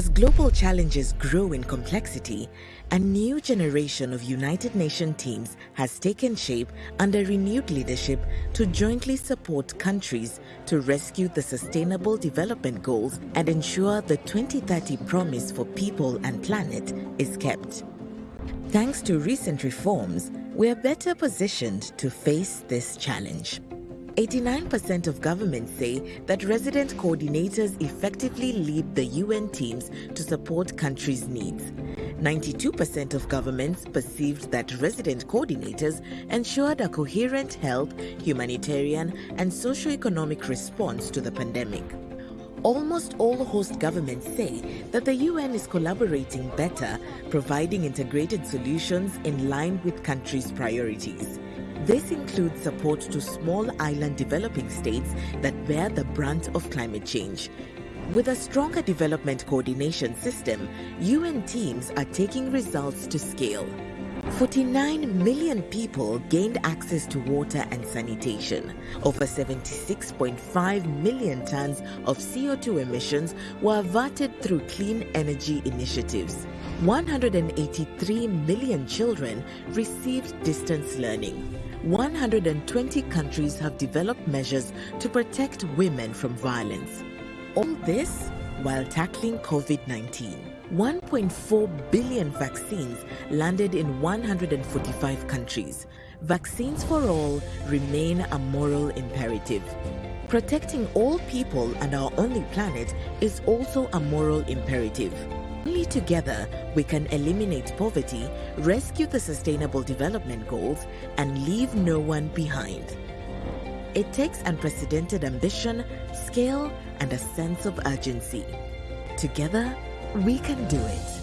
As global challenges grow in complexity, a new generation of United Nations teams has taken shape under renewed leadership to jointly support countries to rescue the Sustainable Development Goals and ensure the 2030 promise for people and planet is kept. Thanks to recent reforms, we are better positioned to face this challenge. 89% of governments say that resident coordinators effectively lead the UN teams to support countries' needs. 92% of governments perceived that resident coordinators ensured a coherent health, humanitarian, and socio-economic response to the pandemic. Almost all host governments say that the UN is collaborating better, providing integrated solutions in line with countries' priorities. This includes support to small island developing states that bear the brunt of climate change. With a stronger development coordination system, UN teams are taking results to scale. 49 million people gained access to water and sanitation. Over 76.5 million tons of CO2 emissions were averted through clean energy initiatives. 183 million children received distance learning. 120 countries have developed measures to protect women from violence. All this while tackling COVID 19. 1.4 billion vaccines landed in 145 countries. Vaccines for all remain a moral imperative. Protecting all people and our only planet is also a moral imperative. Only together we can eliminate poverty, rescue the Sustainable Development Goals, and leave no one behind. It takes unprecedented ambition, scale, and a sense of urgency. Together, we can do it.